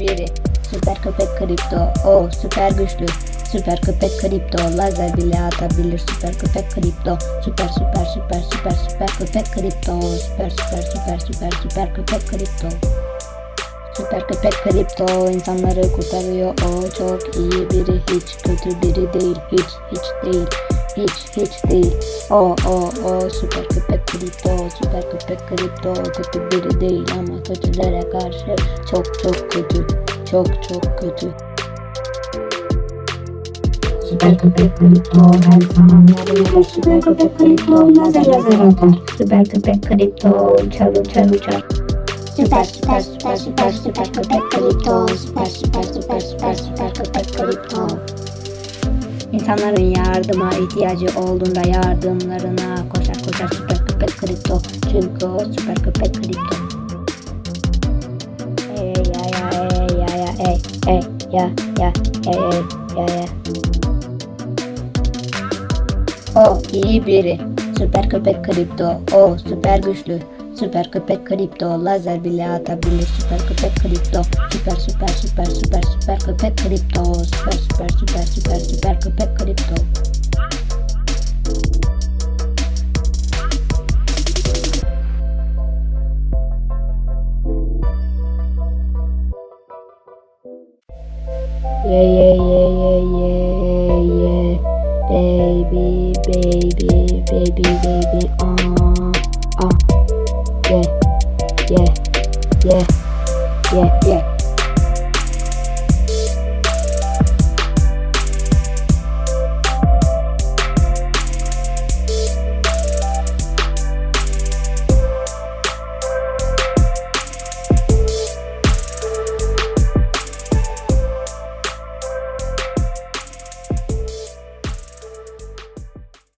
iyi biri. Süper köpek kripto. O süper güçlü. Süper köpek kripto. Lazer bile atabilir. Süper köpek kripto. Süper süper süper süper süper köpek kripto. Süper süper süper süper süper köpek kripto. Süper köpek kripto insanları kurtarıyor. O çok iyi biri. Hiç kötü biri değil. Hiç hiç değil. Hiç hiç değil. O o o süper köpek kripto. Süper köpek kripto. Kötü biri değil ama kötülere karşı çok çok kötü. Çok çok kötü. Süper köpek kripto her zaman yarıyor. Süper köpek kripto lazer lazer atar. Süper köpek kripto uçar uçar uçar. Süper süper süper süper süper köpek kripto. Süper süper süper süper süper köpek kripto. İnsanların yardıma ihtiyacı olduğunda yardımlarına koşar koşar süper köpek kripto. Çünkü o süper köpek kripto. Ey ya ya ey ya ya ey ya ya ey ya ya. O iyi biri. Süper köpek kripto. O süper güçlü. Süper köpek kripto. Lazer bile atabilir. Süper köpek kripto. Süper süper süper süper süper köpek kripto. Süper süper süper süper süper köpek kripto. Yeah yeah yeah yeah yeah yeah baby baby baby baby uh yeah, yeah, yeah, yeah.